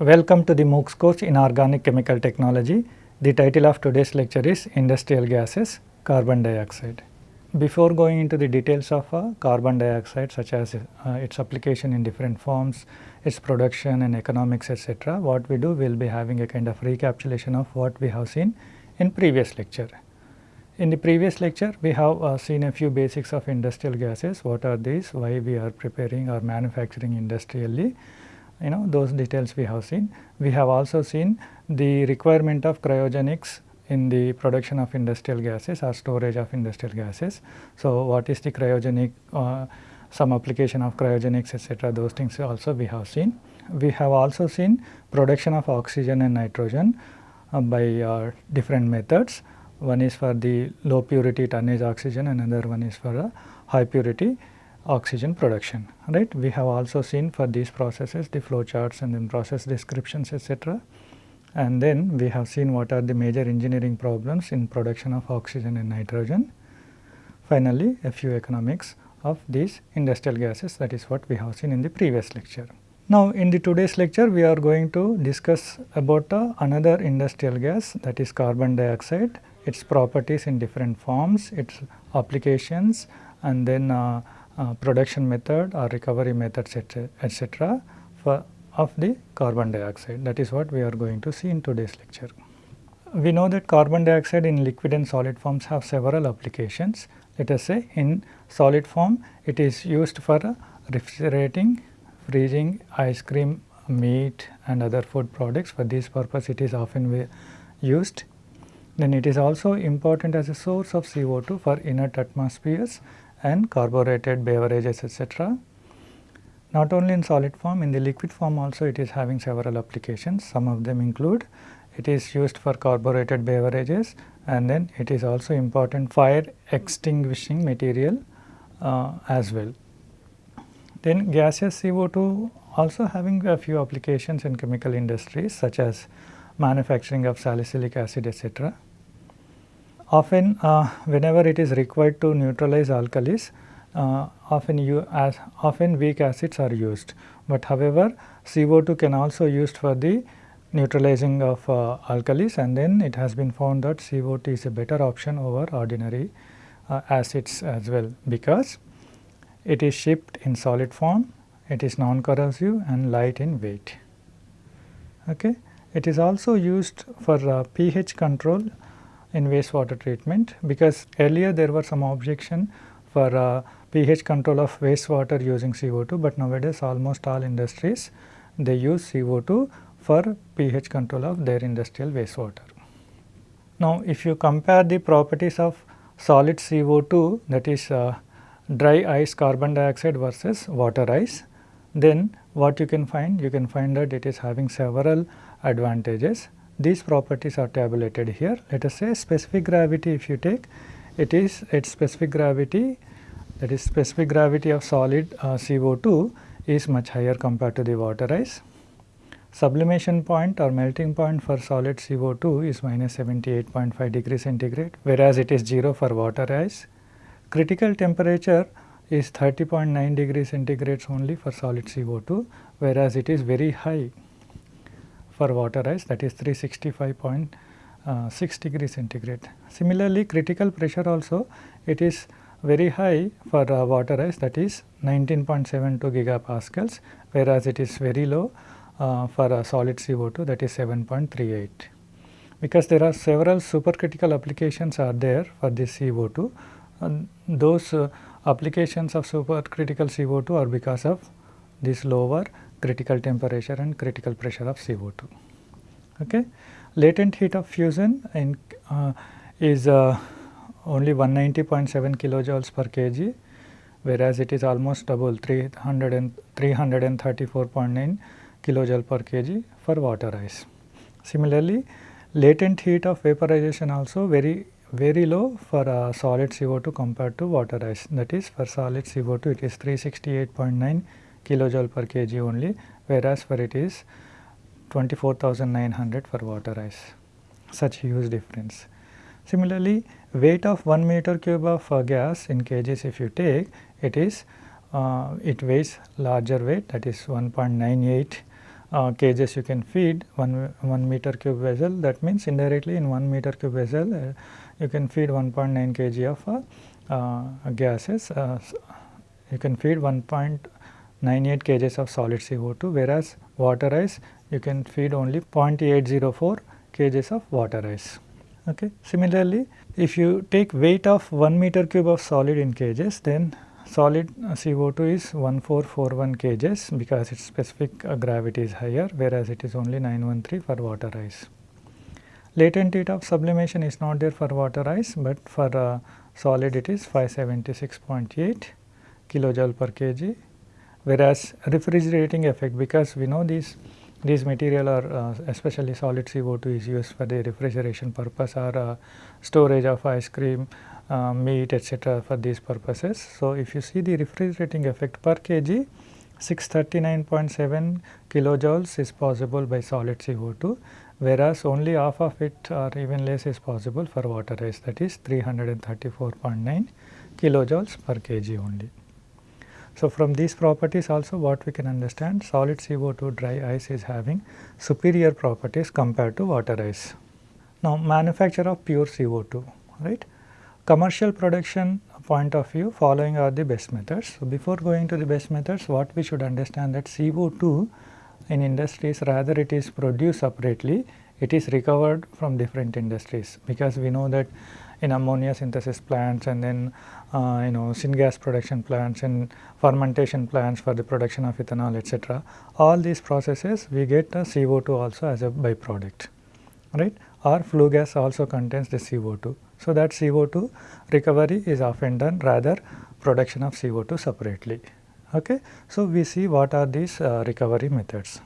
Welcome to the MOOCs course in Organic Chemical Technology. The title of today's lecture is Industrial Gases Carbon Dioxide. Before going into the details of uh, carbon dioxide such as uh, its application in different forms, its production and economics etc., what we do we will be having a kind of recapitulation of what we have seen in previous lecture. In the previous lecture, we have uh, seen a few basics of industrial gases, what are these, why we are preparing or manufacturing industrially, you know those details we have seen. We have also seen the requirement of cryogenics in the production of industrial gases or storage of industrial gases. So, what is the cryogenic, uh, some application of cryogenics etc. those things also we have seen. We have also seen production of oxygen and nitrogen uh, by uh, different methods. One is for the low purity tonnage oxygen another one is for high purity oxygen production right. We have also seen for these processes the flow charts and then process descriptions etc. And then we have seen what are the major engineering problems in production of oxygen and nitrogen. Finally, a few economics of these industrial gases that is what we have seen in the previous lecture. Now, in the today's lecture we are going to discuss about uh, another industrial gas that is carbon dioxide its properties in different forms, its applications and then uh, uh, production method or recovery methods etc. for of the carbon dioxide that is what we are going to see in today's lecture. We know that carbon dioxide in liquid and solid forms have several applications. Let us say in solid form it is used for refrigerating, freezing ice cream, meat and other food products for this purpose it is often used then it is also important as a source of CO2 for inert atmospheres and carbureted beverages etc. Not only in solid form, in the liquid form also it is having several applications. Some of them include it is used for carbureted beverages and then it is also important fire extinguishing material uh, as well. Then gaseous CO2 also having a few applications in chemical industries such as manufacturing of salicylic acid etc. Often uh, whenever it is required to neutralize alkalis, uh, often you as often weak acids are used, but however CO2 can also used for the neutralizing of uh, alkalis and then it has been found that CO2 is a better option over ordinary uh, acids as well because it is shipped in solid form, it is non-corrosive and light in weight. Okay. It is also used for uh, pH control in wastewater treatment because earlier there were some objection for uh, pH control of wastewater using CO2, but nowadays almost all industries they use CO2 for pH control of their industrial wastewater. Now, if you compare the properties of solid CO2 that is uh, dry ice carbon dioxide versus water ice, then what you can find? You can find that it is having several advantages these properties are tabulated here. Let us say specific gravity if you take it is its specific gravity that is specific gravity of solid uh, CO2 is much higher compared to the water ice. Sublimation point or melting point for solid CO2 is minus 78.5 degree centigrade whereas it is 0 for water ice. Critical temperature is 30.9 degree centigrade only for solid CO2 whereas it is very high for water ice that is 365.6 degree centigrade. Similarly, critical pressure also it is very high for uh, water ice that is 19.72 gigapascals whereas it is very low uh, for a solid CO2 that is 7.38. Because there are several supercritical applications are there for this CO2 and those uh, applications of supercritical CO2 are because of this lower critical temperature and critical pressure of CO2. Okay. Latent heat of fusion in, uh, is uh, only 190.7 kilojoules per kg whereas it is almost double 300 and 334.9 kilojoule per kg for water ice. Similarly, latent heat of vaporization also very very low for uh, solid CO2 compared to water ice that is for solid CO2 it is 368.9 kilojoule per kg only whereas for it is 24,900 for water ice such huge difference. Similarly, weight of 1 meter cube of uh, gas in kgs if you take it is uh, it weighs larger weight that is 1.98 uh, kgs you can feed 1, 1 meter cube vessel that means indirectly in 1 meter cube vessel uh, you can feed 1.9 kg of uh, uh, gases uh, you can feed 1.98 kgs of solid CO2 whereas water ice you can feed only 0.804 kgs of water ice. Okay. Similarly, if you take weight of 1 meter cube of solid in kgs then solid uh, CO2 is 1441 kgs because its specific uh, gravity is higher whereas it is only 913 for water ice. Latent heat of sublimation is not there for water ice but for uh, solid it is 576.8 kilojoule per kg whereas refrigerating effect because we know these these material are uh, especially solid CO2 is used for the refrigeration purpose or uh, storage of ice cream uh, meat etc. for these purposes. So, if you see the refrigerating effect per kg 639.7 kilojoules is possible by solid CO2 whereas only half of it or even less is possible for water ice that is 334.9 kilojoules per kg only. So, from these properties also what we can understand solid CO2 dry ice is having superior properties compared to water ice. Now, manufacture of pure CO2 right commercial production point of view following are the best methods. So, before going to the best methods what we should understand that CO2 in industries rather it is produced separately it is recovered from different industries because we know that in ammonia synthesis plants and then uh, you know syngas production plants and fermentation plants for the production of ethanol etc. All these processes we get a CO2 also as a byproduct right or flue gas also contains the CO2. So, that CO2 recovery is often done rather production of CO2 separately. Okay. So, we see what are these uh, recovery methods.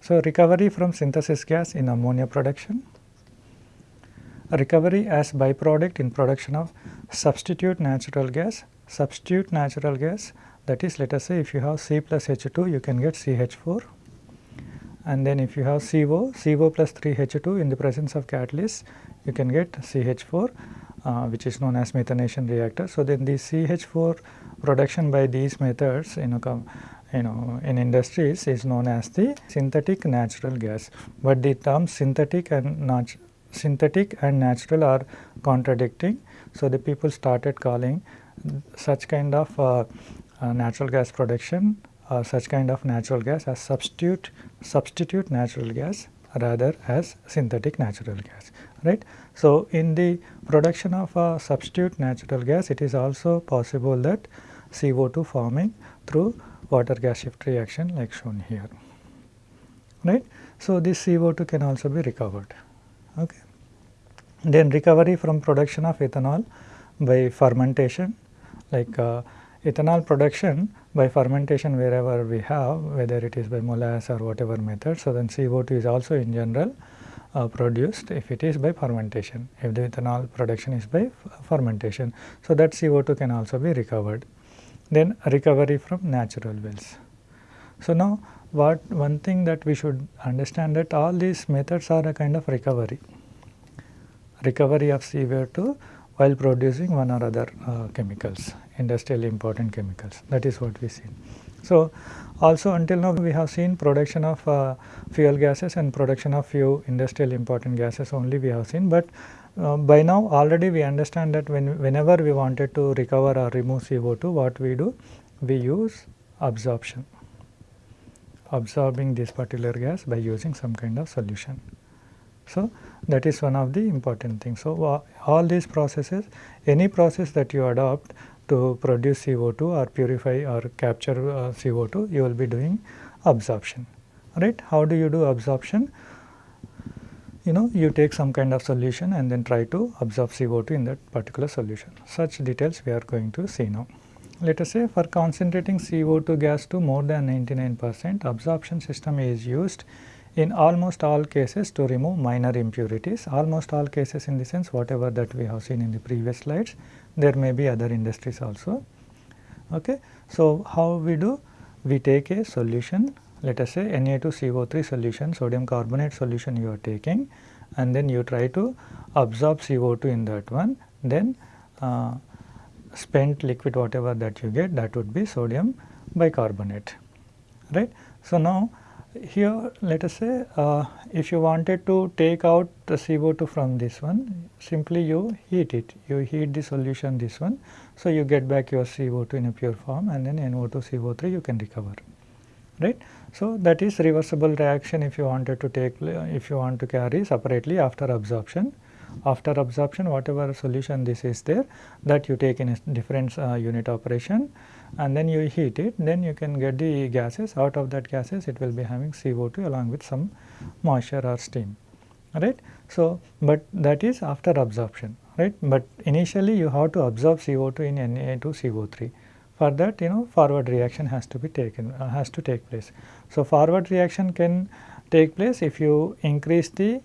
So, recovery from synthesis gas in ammonia production, recovery as byproduct in production of substitute natural gas, substitute natural gas that is let us say if you have C plus H2 you can get CH4 and then if you have CO, CO plus 3 H2 in the presence of catalyst you can get CH4 uh, which is known as methanation reactor. So, then the CH4 production by these methods you know, you know in industries is known as the synthetic natural gas, but the term synthetic and nat synthetic and natural are contradicting. So, the people started calling such kind of uh, uh, natural gas production uh, such kind of natural gas as substitute substitute natural gas rather as synthetic natural gas right. So, in the production of a substitute natural gas it is also possible that CO2 forming through water gas shift reaction like shown here right. So, this CO2 can also be recovered. Okay. Then recovery from production of ethanol by fermentation like uh, ethanol production by fermentation wherever we have whether it is by molasses or whatever method. So, then CO2 is also in general uh, produced if it is by fermentation, if the ethanol production is by fermentation. So, that CO2 can also be recovered. Then recovery from natural wells. So, now what one thing that we should understand that all these methods are a kind of recovery, recovery of CO2 while producing one or other uh, chemicals, industrially important chemicals that is what we see. So, also until now we have seen production of uh, fuel gases and production of few industrial important gases only we have seen, but uh, by now already we understand that when whenever we wanted to recover or remove CO2 what we do we use absorption absorbing this particular gas by using some kind of solution. So, that is one of the important things. So, uh, all these processes any process that you adopt to produce CO2 or purify or capture uh, CO2 you will be doing absorption right. How do you do absorption? You know you take some kind of solution and then try to absorb CO2 in that particular solution. Such details we are going to see now. Let us say for concentrating CO2 gas to more than 99 percent absorption system is used in almost all cases to remove minor impurities, almost all cases in the sense whatever that we have seen in the previous slides there may be other industries also. Okay. So, how we do? We take a solution let us say Na2CO3 solution sodium carbonate solution you are taking and then you try to absorb CO2 in that one then uh, spent liquid whatever that you get that would be sodium bicarbonate right. So, now here let us say uh, if you wanted to take out the CO2 from this one simply you heat it you heat the solution this one. So, you get back your CO2 in a pure form and then NO2 CO3 you can recover right. So, that is reversible reaction if you wanted to take if you want to carry separately after absorption. After absorption whatever solution this is there that you take in a different uh, unit operation and then you heat it then you can get the gases out of that gases it will be having CO2 along with some moisture or steam right. So, but that is after absorption right, but initially you have to absorb CO2 in Na2CO3 for that you know forward reaction has to be taken uh, has to take place. So, forward reaction can take place if you increase the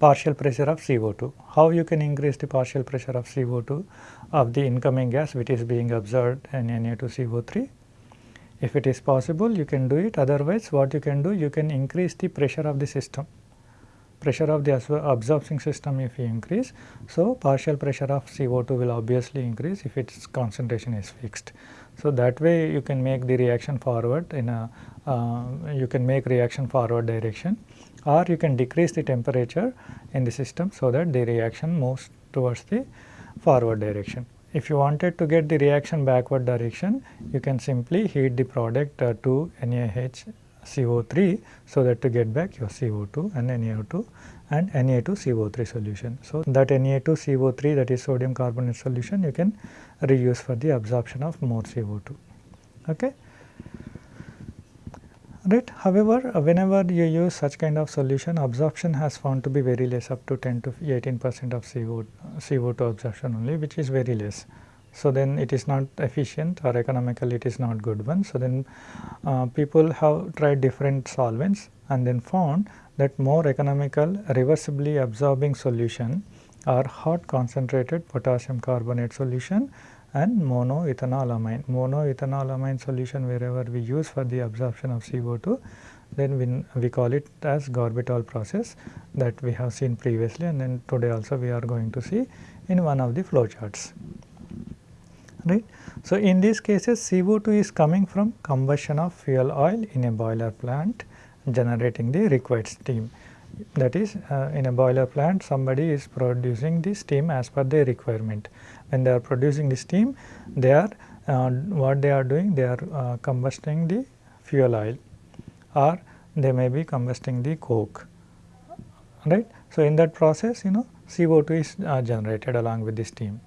partial pressure of CO2. How you can increase the partial pressure of CO2 of the incoming gas which is being absorbed in Na2CO3? If it is possible you can do it otherwise what you can do you can increase the pressure of the system pressure of the absorbing system if you increase. So, partial pressure of CO2 will obviously increase if its concentration is fixed. So, that way you can make the reaction forward in a uh, you can make reaction forward direction or you can decrease the temperature in the system so that the reaction moves towards the forward direction. If you wanted to get the reaction backward direction, you can simply heat the product uh, to NaHCO3 so that to get back your CO2 and NaO2 and Na2CO3 solution. So, that Na2CO3 that is sodium carbonate solution you can reuse for the absorption of more CO2. Okay right. However, uh, whenever you use such kind of solution absorption has found to be very less up to 10 to 18 percent of CO, CO2 absorption only which is very less. So, then it is not efficient or economical it is not good one. So, then uh, people have tried different solvents and then found that more economical reversibly absorbing solution are hot concentrated potassium carbonate solution and monoethanolamine. Monoethanolamine solution wherever we use for the absorption of CO2 then we, we call it as Girbotol process that we have seen previously and then today also we are going to see in one of the flow charts. Right. So, in these cases CO2 is coming from combustion of fuel oil in a boiler plant generating the required steam. That is uh, in a boiler plant somebody is producing the steam as per their requirement when they are producing the steam they are uh, what they are doing they are uh, combusting the fuel oil or they may be combusting the coke right. So, in that process you know CO2 is uh, generated along with the steam.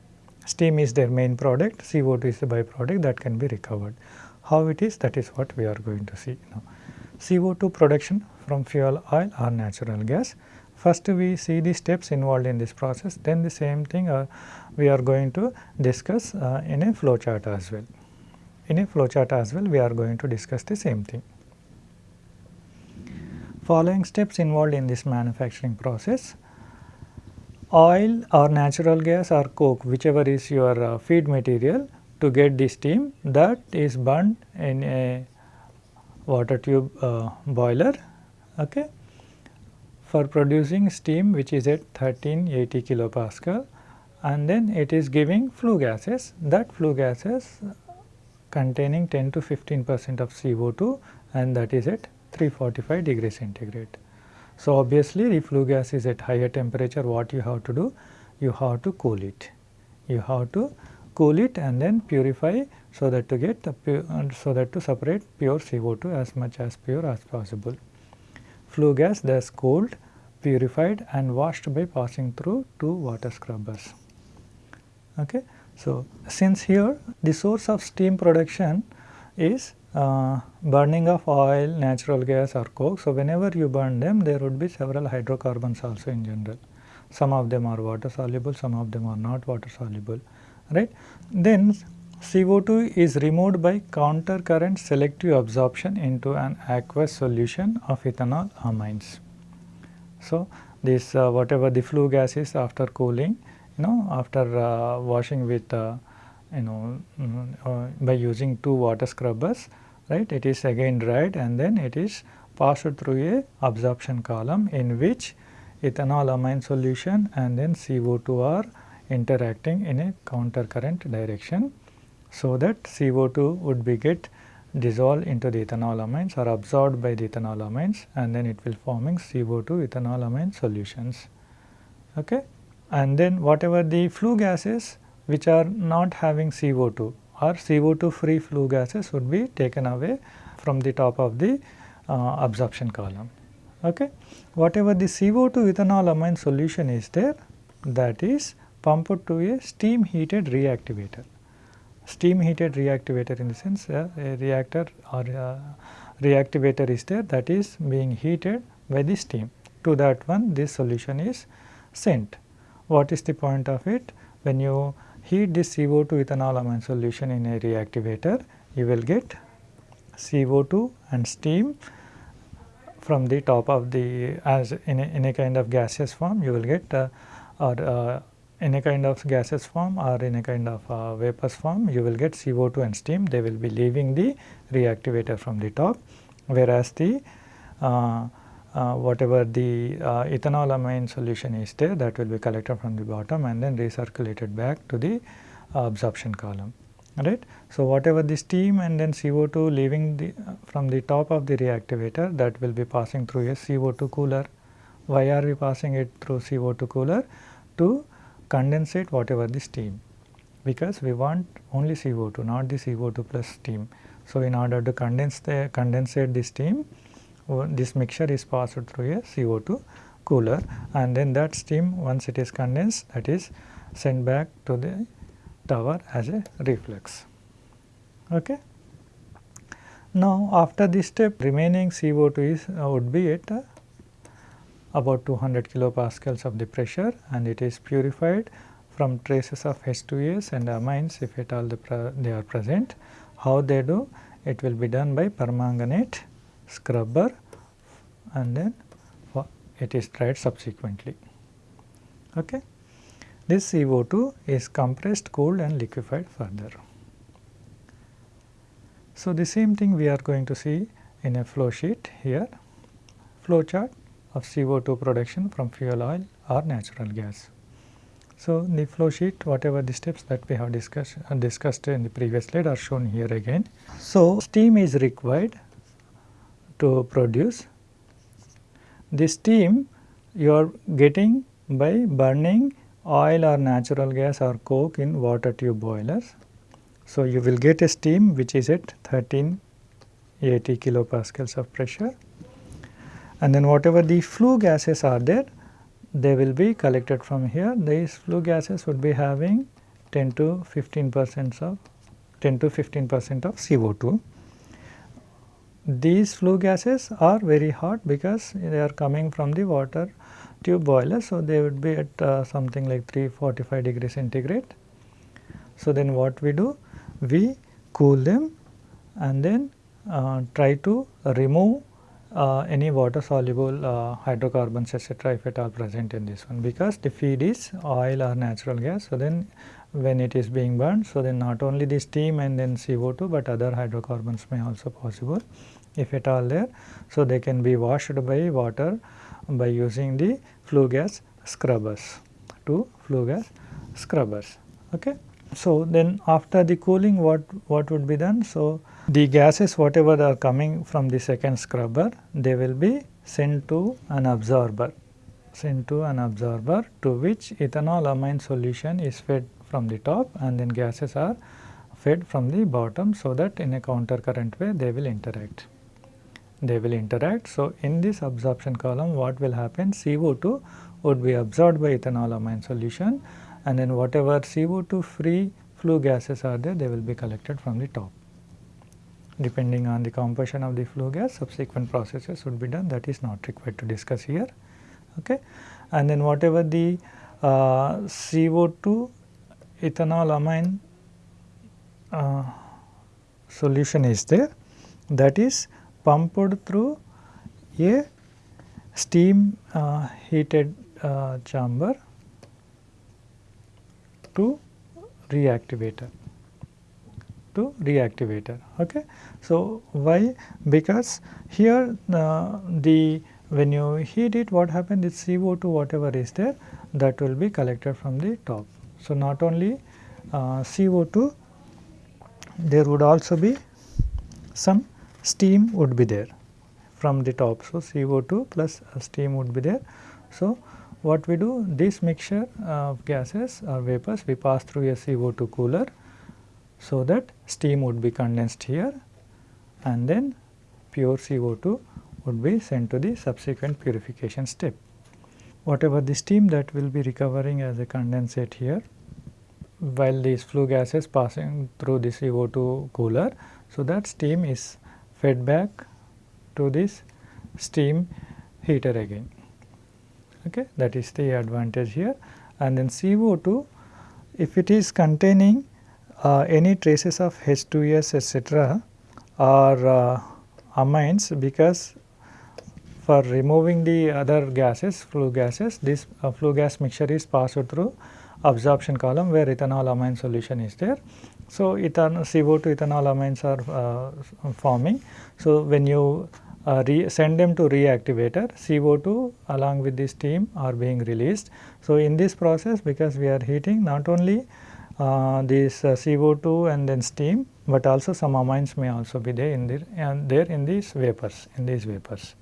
Steam is their main product, CO2 is the byproduct that can be recovered. How it is that is what we are going to see now. CO2 production from fuel oil or natural gas First we see the steps involved in this process then the same thing uh, we are going to discuss uh, in a flow chart as well. In a flow chart as well we are going to discuss the same thing. Following steps involved in this manufacturing process oil or natural gas or coke whichever is your uh, feed material to get the steam that is burned in a water tube uh, boiler okay for producing steam which is at 1380 kilopascal and then it is giving flue gases that flue gases containing 10 to 15 percent of CO2 and that is at 345 degree centigrade. So, obviously the flue gas is at higher temperature what you have to do? You have to cool it. You have to cool it and then purify so that to get the pure, so that to separate pure CO2 as much as pure as possible flue gas thus cooled, purified and washed by passing through two water scrubbers. Okay. So, since here the source of steam production is uh, burning of oil, natural gas or coke. So, whenever you burn them there would be several hydrocarbons also in general. Some of them are water soluble, some of them are not water soluble, right. Then CO2 is removed by counter current selective absorption into an aqueous solution of ethanol amines. So, this uh, whatever the flue gas is after cooling you know after uh, washing with uh, you know mm, uh, by using two water scrubbers right it is again dried and then it is passed through a absorption column in which ethanol amine solution and then CO2 are interacting in a counter current direction so that CO2 would be get dissolved into the ethanolamines or absorbed by the ethanolamines and then it will forming CO2 ethanolamine solutions. Okay. And then whatever the flue gases which are not having CO2 or CO2 free flue gases would be taken away from the top of the uh, absorption column. Okay. Whatever the CO2 ethanolamine solution is there that is pumped to a steam heated reactivator steam heated reactivator in the sense uh, a reactor or uh, reactivator is there that is being heated by the steam. To that one this solution is sent. What is the point of it? When you heat this CO2 ethanolamine solution in a reactivator, you will get CO2 and steam from the top of the as in a, in a kind of gaseous form you will get uh, or uh, in a kind of gaseous form or in a kind of uh, vapors form you will get CO2 and steam they will be leaving the reactivator from the top whereas the uh, uh, whatever the uh, ethanolamine solution is there that will be collected from the bottom and then recirculated back to the absorption column right. So, whatever the steam and then CO2 leaving the from the top of the reactivator that will be passing through a CO2 cooler. Why are we passing it through CO2 cooler? To condensate whatever the steam because we want only CO2 not the CO2 plus steam. So, in order to condense the condensate the steam this mixture is passed through a CO2 cooler and then that steam once it is condensed that is sent back to the tower as a reflux. Okay. Now, after this step remaining CO2 is uh, would be at about 200 kilopascals of the pressure and it is purified from traces of H2S and amines if at all the they are present. How they do? It will be done by permanganate scrubber and then it is dried subsequently. Okay. This CO2 is compressed, cooled and liquefied further. So, the same thing we are going to see in a flow sheet here, flow chart of CO2 production from fuel oil or natural gas. So, the flow sheet whatever the steps that we have discussed, uh, discussed in the previous slide are shown here again. So, steam is required to produce. The steam you are getting by burning oil or natural gas or coke in water tube boilers. So, you will get a steam which is at 1380 kilopascals of pressure and then whatever the flue gases are there they will be collected from here these flue gases would be having 10 to 15 percent of 10 to 15 percent of CO2. These flue gases are very hot because they are coming from the water tube boiler. So, they would be at uh, something like 345 degree centigrade. So, then what we do? We cool them and then uh, try to remove uh, any water soluble uh, hydrocarbons etc., if at all present in this one because the feed is oil or natural gas. So, then when it is being burned, so then not only the steam and then CO2, but other hydrocarbons may also possible if at all there. So, they can be washed by water by using the flue gas scrubbers to flue gas scrubbers. Okay. So, then after the cooling what, what would be done? So, the gases whatever are coming from the second scrubber, they will be sent to an absorber, sent to an absorber to which ethanolamine solution is fed from the top and then gases are fed from the bottom so that in a counter current way they will interact. They will interact. So, in this absorption column what will happen CO2 would be absorbed by ethanolamine solution and then whatever CO2 free flue gases are there they will be collected from the top depending on the composition of the flue gas subsequent processes would be done that is not required to discuss here. Okay. And then whatever the uh, CO2 ethanolamine uh, solution is there that is pumped through a steam uh, heated uh, chamber to reactivator to reactivator. Okay. So, why? Because here uh, the when you heat it what happens is CO2 whatever is there that will be collected from the top. So, not only uh, CO2 there would also be some steam would be there from the top. So, CO2 plus steam would be there. So, what we do this mixture of gases or vapors we pass through a CO2 cooler. So, that steam would be condensed here and then pure CO2 would be sent to the subsequent purification step. Whatever the steam that will be recovering as a condensate here while these flue gases passing through the CO2 cooler. So, that steam is fed back to this steam heater again okay that is the advantage here and then CO2 if it is containing uh, any traces of H2S etc or uh, amines because for removing the other gases flue gases this uh, flue gas mixture is passed through absorption column where ethanol amine solution is there. So, ethanol CO2 ethanol amines are uh, forming. So, when you uh, send them to reactivator CO2 along with the steam are being released. So, in this process because we are heating not only uh, this uh, CO2 and then steam, but also some amines may also be there in the and there in these vapors in these vapors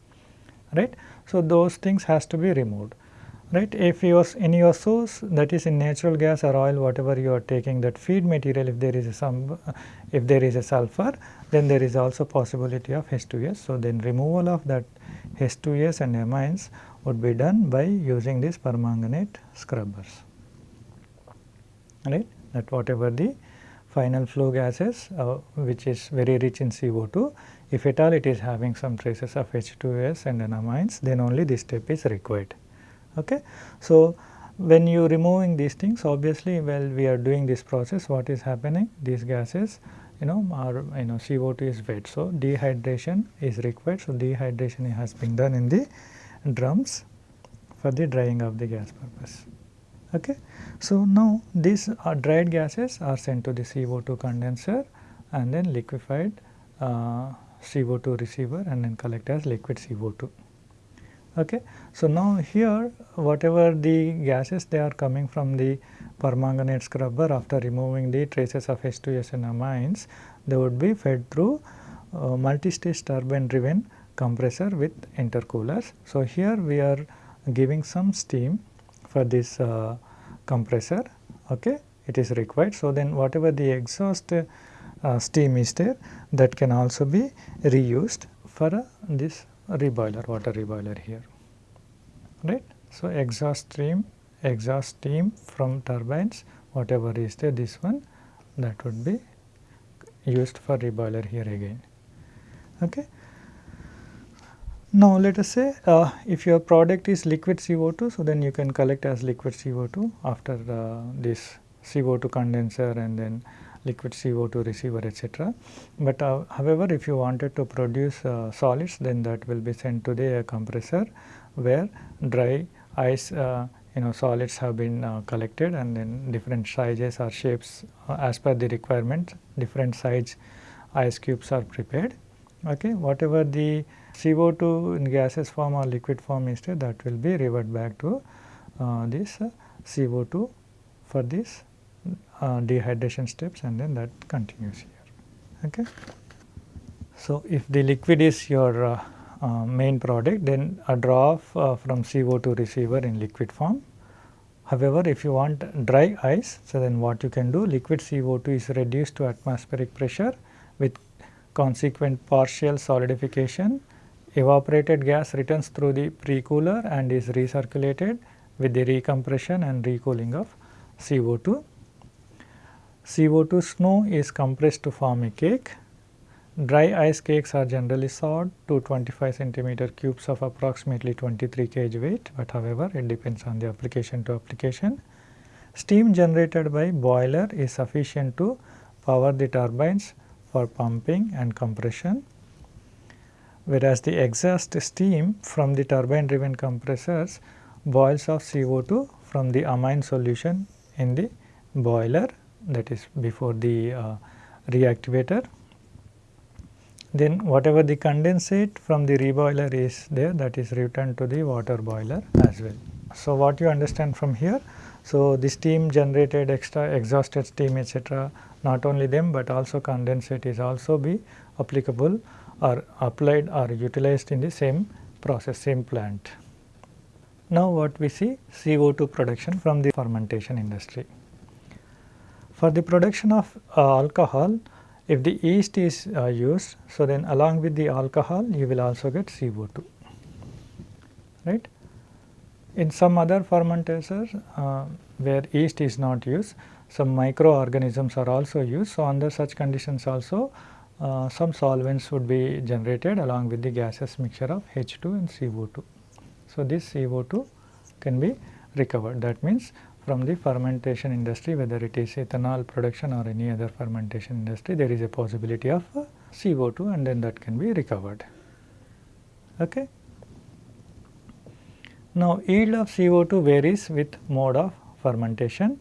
right. So, those things has to be removed right. If you are in your source that is in natural gas or oil whatever you are taking that feed material if there is some if there is a sulfur then there is also possibility of H2S. So, then removal of that H2S and amines would be done by using these permanganate scrubbers right that whatever the final flue gases uh, which is very rich in CO2 if at all it is having some traces of H2S and amines then only this step is required. Okay. So, when you removing these things obviously while we are doing this process what is happening these gases you know are you know CO2 is wet. So, dehydration is required. So, dehydration has been done in the drums for the drying of the gas purpose. Okay. So, now these dried gases are sent to the CO2 condenser and then liquefied uh, CO2 receiver and then collect as liquid CO2. Okay. So, now here whatever the gases they are coming from the permanganate scrubber after removing the traces of H2S and amines they would be fed through uh, multi-stage turbine driven compressor with intercoolers. So, here we are giving some steam for this uh, compressor okay it is required. So, then whatever the exhaust uh, steam is there that can also be reused for uh, this reboiler water reboiler here right. So, exhaust stream exhaust steam from turbines whatever is there this one that would be used for reboiler here again. Okay. Now, let us say uh, if your product is liquid CO2, so then you can collect as liquid CO2 after uh, this CO2 condenser and then liquid CO2 receiver etc. But uh, however, if you wanted to produce uh, solids then that will be sent to the compressor where dry ice uh, you know solids have been uh, collected and then different sizes or shapes as per the requirement different size ice cubes are prepared. Okay. Whatever the CO2 in gaseous form or liquid form is there that will be revert back to uh, this uh, CO2 for this uh, dehydration steps and then that continues here. Okay. So, if the liquid is your uh, uh, main product then a drop uh, from CO2 receiver in liquid form. However, if you want dry ice, so then what you can do liquid CO2 is reduced to atmospheric pressure with consequent partial solidification evaporated gas returns through the pre-cooler and is recirculated with the recompression and recooling of CO2. CO2 snow is compressed to form a cake. Dry ice cakes are generally sawed to 25 centimeter cubes of approximately 23 kg weight, but however, it depends on the application to application. Steam generated by boiler is sufficient to power the turbines for pumping and compression whereas the exhaust steam from the turbine driven compressors boils off CO2 from the amine solution in the boiler that is before the uh, reactivator. Then whatever the condensate from the reboiler is there that is returned to the water boiler as well. So, what you understand from here? So, the steam generated extra exhausted steam etc. not only them, but also condensate is also be applicable or applied or utilized in the same process same plant. Now what we see CO2 production from the fermentation industry. For the production of uh, alcohol if the yeast is uh, used so then along with the alcohol you will also get CO2 right. In some other fermenters uh, where yeast is not used some microorganisms are also used. So, under such conditions also uh, some solvents would be generated along with the gaseous mixture of H2 and CO2. So, this CO2 can be recovered that means from the fermentation industry whether it is ethanol production or any other fermentation industry there is a possibility of uh, CO2 and then that can be recovered. Okay. Now, yield of CO2 varies with mode of fermentation.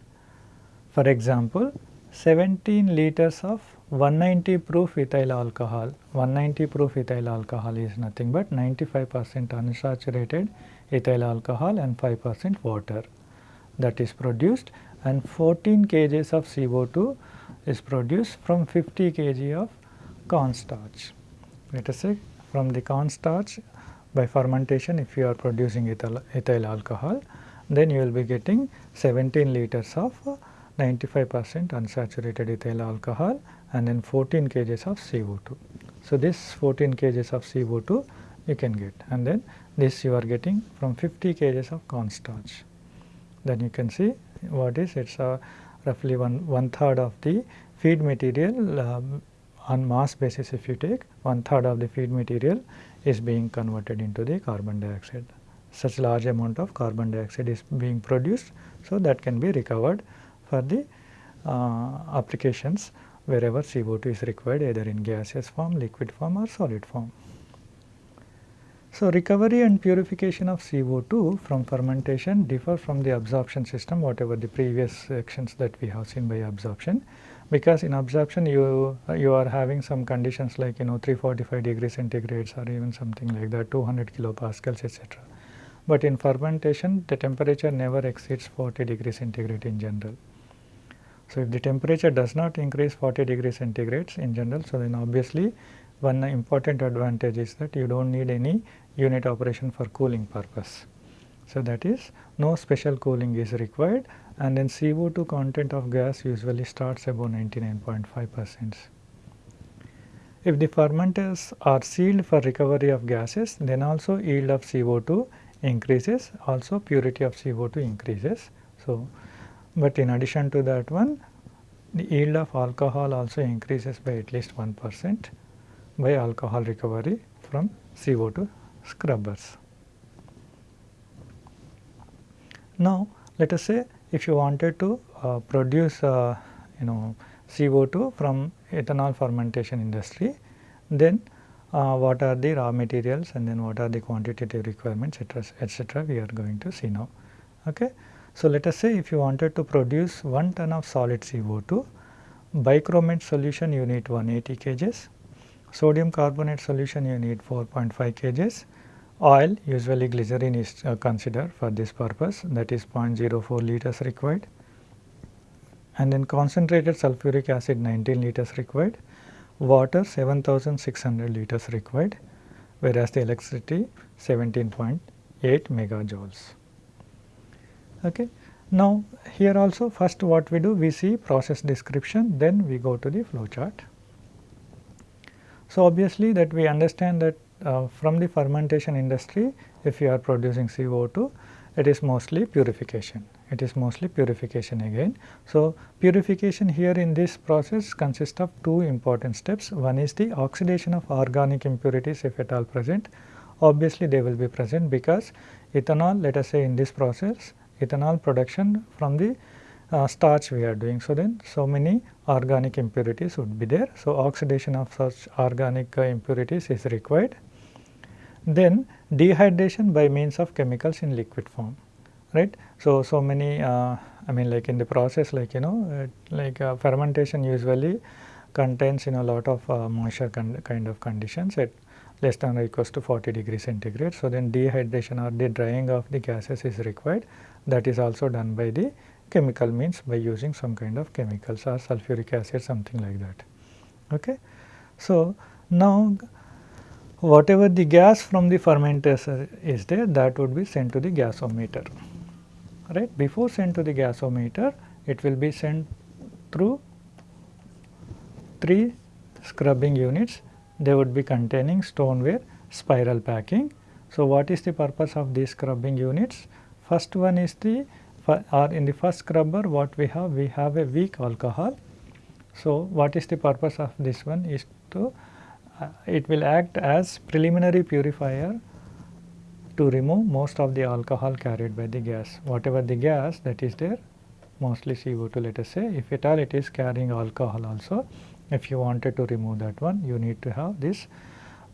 For example, 17 liters of 190 proof ethyl alcohol, 190 proof ethyl alcohol is nothing but 95 percent unsaturated ethyl alcohol and 5 percent water that is produced and 14 kg of CO2 is produced from 50 kg of cornstarch. Let us say from the cornstarch by fermentation if you are producing ethyl, ethyl alcohol then you will be getting 17 liters of 95 percent unsaturated ethyl alcohol and then 14 kg of CO2. So, this 14 kg of CO2 you can get and then this you are getting from 50 kg of cornstarch. Then you can see what is it is uh, roughly one, one third of the feed material um, on mass basis if you take one third of the feed material is being converted into the carbon dioxide. Such large amount of carbon dioxide is being produced. So, that can be recovered for the uh, applications wherever CO2 is required either in gaseous form, liquid form or solid form. So, recovery and purification of CO2 from fermentation differ from the absorption system whatever the previous sections that we have seen by absorption because in absorption you you are having some conditions like you know 345 degree centigrades or even something like that 200 kilopascals etc. But in fermentation the temperature never exceeds 40 degree centigrade in general. So, if the temperature does not increase 40 degree centigrades in general, so then obviously one important advantage is that you do not need any unit operation for cooling purpose. So, that is no special cooling is required and then CO2 content of gas usually starts above 99.5 percent. If the fermenters are sealed for recovery of gases then also yield of CO2 increases also purity of CO2 increases. So, but in addition to that one the yield of alcohol also increases by at least 1 percent by alcohol recovery from CO2 scrubbers. Now, let us say if you wanted to uh, produce uh, you know CO2 from ethanol fermentation industry, then uh, what are the raw materials and then what are the quantitative requirements etc., we are going to see now. Okay. So, let us say if you wanted to produce 1 ton of solid CO2, bichromate solution you need 180 kgs, sodium carbonate solution you need 4.5 kgs, oil usually glycerin is uh, considered for this purpose that is 0.04 liters required and then concentrated sulfuric acid 19 liters required, water 7600 liters required whereas the electricity 17.8 megajoules. Okay. Now, here also first what we do we see process description then we go to the flow chart. So, obviously that we understand that uh, from the fermentation industry if you are producing CO2 it is mostly purification. It is mostly purification again. So, purification here in this process consists of two important steps. One is the oxidation of organic impurities if at all present. Obviously they will be present because ethanol let us say in this process ethanol production from the uh, starch we are doing. So, then so many organic impurities would be there. So, oxidation of such organic uh, impurities is required. Then dehydration by means of chemicals in liquid form right. So, so many uh, I mean like in the process like you know like uh, fermentation usually contains you know lot of uh, moisture kind of conditions at less than or equals to 40 degree centigrade. So, then dehydration or the drying of the gases is required that is also done by the chemical means by using some kind of chemicals or sulfuric acid something like that. Okay. So, Now, whatever the gas from the fermenter is there that would be sent to the gasometer right. Before sent to the gasometer it will be sent through 3 scrubbing units they would be containing stoneware spiral packing. So, what is the purpose of these scrubbing units? First one is the or in the first scrubber what we have we have a weak alcohol. So, what is the purpose of this one is to uh, it will act as preliminary purifier to remove most of the alcohol carried by the gas. Whatever the gas that is there mostly CO2 let us say if at all it is carrying alcohol also if you wanted to remove that one you need to have this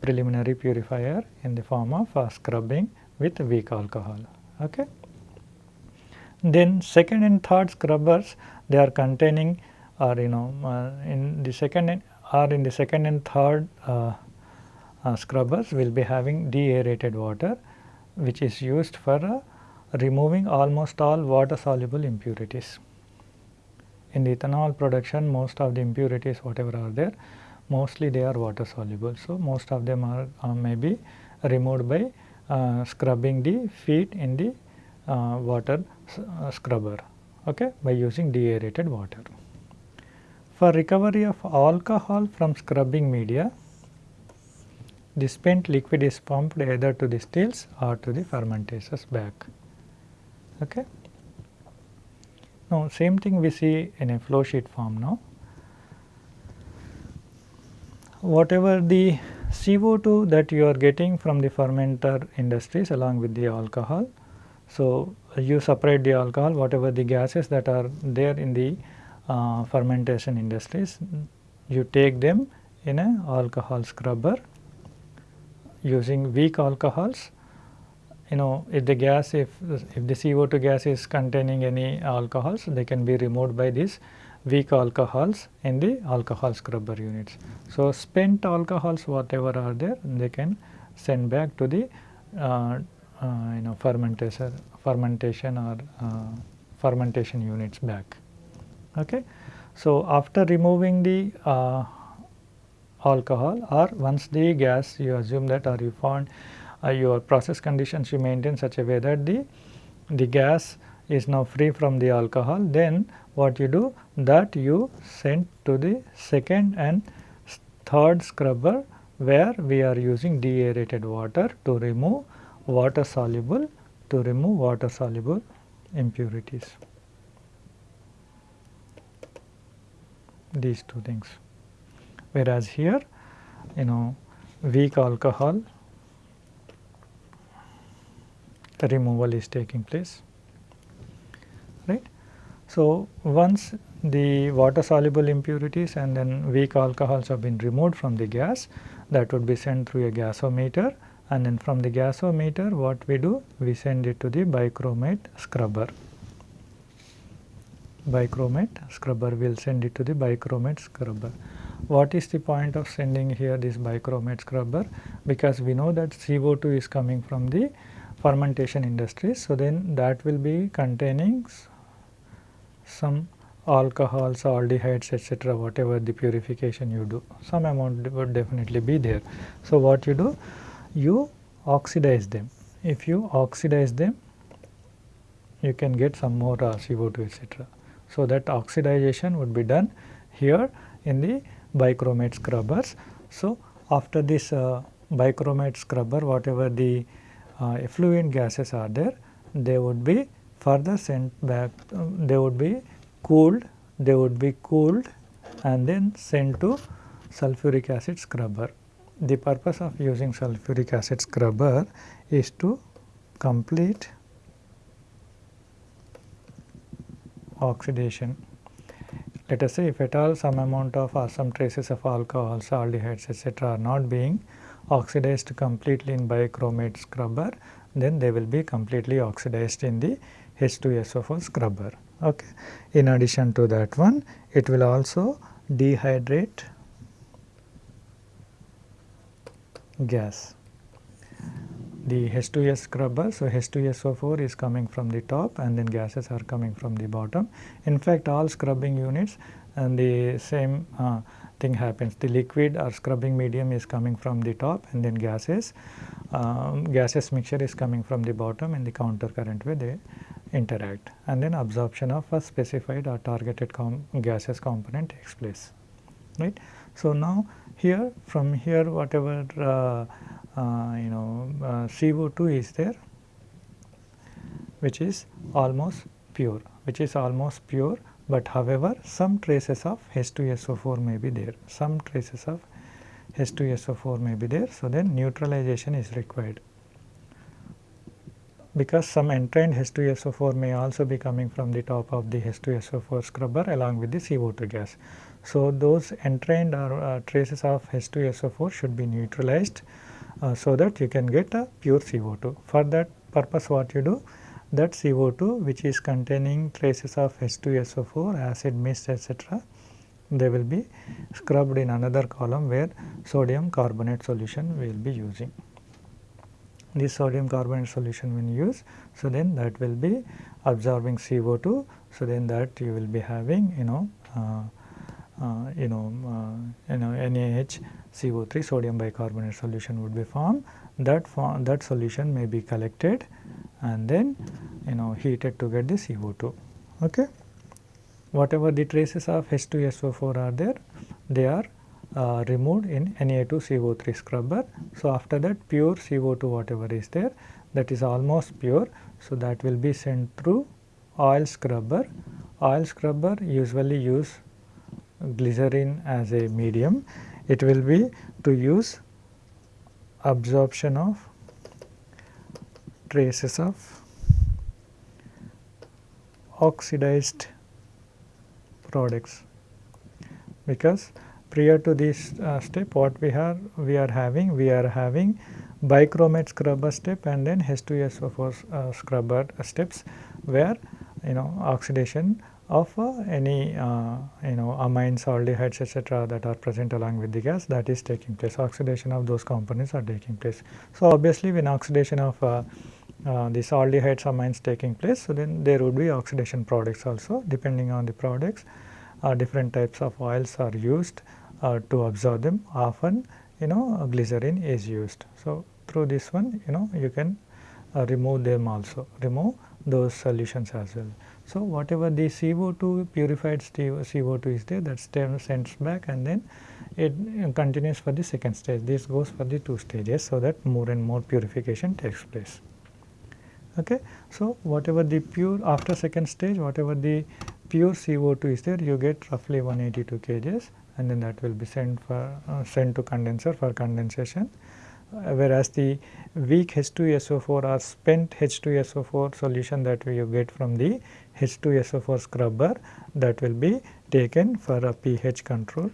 preliminary purifier in the form of uh, scrubbing with weak alcohol. Okay. Then second and third scrubbers they are containing or you know uh, in the second or in the second and third uh, uh, scrubbers will be having deaerated water which is used for uh, removing almost all water soluble impurities. In the ethanol production most of the impurities whatever are there mostly they are water soluble. So, most of them are uh, may be removed by uh, scrubbing the feed in the uh, water uh, scrubber okay, by using deaerated water. For recovery of alcohol from scrubbing media, the spent liquid is pumped either to the stills or to the fermentations back. Okay. Now, same thing we see in a flow sheet form now. Whatever the CO2 that you are getting from the fermenter industries along with the alcohol. So, you separate the alcohol whatever the gases that are there in the uh, fermentation industries, you take them in a alcohol scrubber using weak alcohols. You know if the gas if, if the CO2 gas is containing any alcohols they can be removed by these weak alcohols in the alcohol scrubber units. So, spent alcohols whatever are there they can send back to the uh, you know fermentation fermentation or uh, fermentation units back. Okay. So, after removing the uh, alcohol or once the gas you assume that or you found uh, your process conditions you maintain such a way that the, the gas is now free from the alcohol then what you do that you send to the second and third scrubber where we are using deaerated water to remove water soluble to remove water soluble impurities. these two things. Whereas here you know weak alcohol removal is taking place right. So, once the water soluble impurities and then weak alcohols have been removed from the gas that would be sent through a gasometer and then from the gasometer what we do we send it to the bichromate scrubber bichromate scrubber will send it to the bichromate scrubber. What is the point of sending here this bichromate scrubber? Because we know that CO2 is coming from the fermentation industries. So, then that will be containing some alcohols, aldehydes etc. whatever the purification you do some amount would definitely be there. So, what you do? You oxidize them. If you oxidize them you can get some more uh, CO2 etc. So, that oxidization would be done here in the bichromate scrubbers. So, after this uh, bichromate scrubber whatever the uh, effluent gases are there they would be further sent back uh, they would be cooled they would be cooled and then sent to sulfuric acid scrubber. The purpose of using sulfuric acid scrubber is to complete oxidation. Let us say if at all some amount of or some traces of alcohols, aldehydes etc. are not being oxidized completely in bichromate scrubber, then they will be completely oxidized in the H2SO4 scrubber. Okay. In addition to that one, it will also dehydrate gas the H2S scrubber. So, H2SO4 is coming from the top and then gases are coming from the bottom. In fact, all scrubbing units and the same uh, thing happens. The liquid or scrubbing medium is coming from the top and then gases, um, gases mixture is coming from the bottom in the counter current way they interact and then absorption of a specified or targeted com gases component takes place right. So, now here from here whatever uh, uh, you know uh, CO2 is there which is almost pure which is almost pure but however some traces of H2SO4 may be there some traces of H2SO4 may be there. So, then neutralization is required because some entrained H2SO4 may also be coming from the top of the H2SO4 scrubber along with the CO2 gas. So, those entrained or uh, traces of H2SO4 should be neutralized uh, so that you can get a pure CO2. For that purpose what you do that CO2 which is containing traces of H2SO4, acid, mist etc. they will be scrubbed in another column where sodium carbonate solution we will be using this sodium carbonate solution when used. So, then that will be absorbing CO2. So, then that you will be having you know uh, you know uh, you know NaH CO3 sodium bicarbonate solution would be formed. That form, that solution may be collected and then you know heated to get the CO2. Okay. Whatever the traces of H2SO4 are there, they are uh, removed in Na2CO3 scrubber. So, after that pure CO2 whatever is there that is almost pure. So, that will be sent through oil scrubber. Oil scrubber usually use glycerin as a medium. It will be to use absorption of traces of oxidized products because prior to this uh, step what we are we are having we are having bichromate scrubber step and then H2SO4 uh, scrubber steps where you know oxidation of uh, any uh, you know amines aldehydes etc that are present along with the gas that is taking place oxidation of those components are taking place. So, obviously when oxidation of uh, uh, these aldehydes amines taking place so then there would be oxidation products also depending on the products uh, different types of oils are used uh, to absorb them often you know glycerin is used. So, through this one you know you can uh, remove them also remove those solutions as well. So, whatever the CO2 purified CO2 is there that stem sends back and then it continues for the second stage. This goes for the two stages so that more and more purification takes place. Okay. So, whatever the pure after second stage whatever the pure CO2 is there you get roughly 182 kgs and then that will be sent for uh, sent to condenser for condensation whereas the weak H2SO4 or spent H2SO4 solution that we get from the H2SO4 scrubber that will be taken for a pH control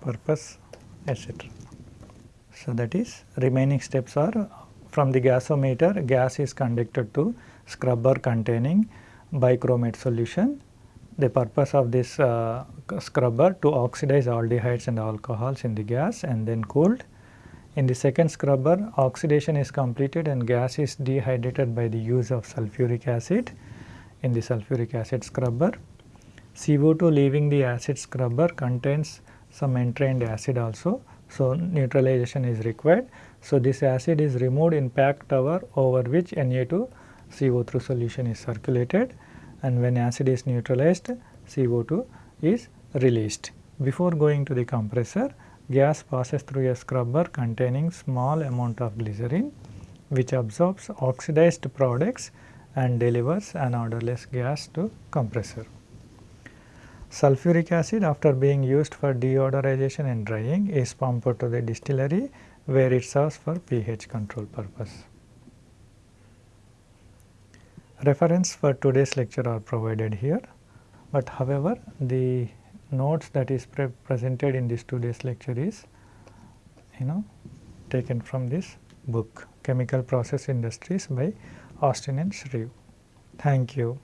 purpose etc. So, that is remaining steps are from the gasometer gas is conducted to scrubber containing bichromate solution the purpose of this uh, scrubber to oxidize aldehydes and alcohols in the gas and then cooled. In the second scrubber oxidation is completed and gas is dehydrated by the use of sulfuric acid in the sulfuric acid scrubber. CO2 leaving the acid scrubber contains some entrained acid also. So, neutralization is required. So, this acid is removed in packed tower over which Na2 CO3 solution is circulated and when acid is neutralized CO2 is released. Before going to the compressor gas passes through a scrubber containing small amount of glycerin which absorbs oxidized products and delivers an odorless gas to compressor. Sulfuric acid after being used for deodorization and drying is pumped to the distillery where it serves for pH control purpose. Reference for today's lecture are provided here, but however the notes that is pre presented in this today's lecture is you know taken from this book Chemical Process Industries by Austin and Shreve. Thank you.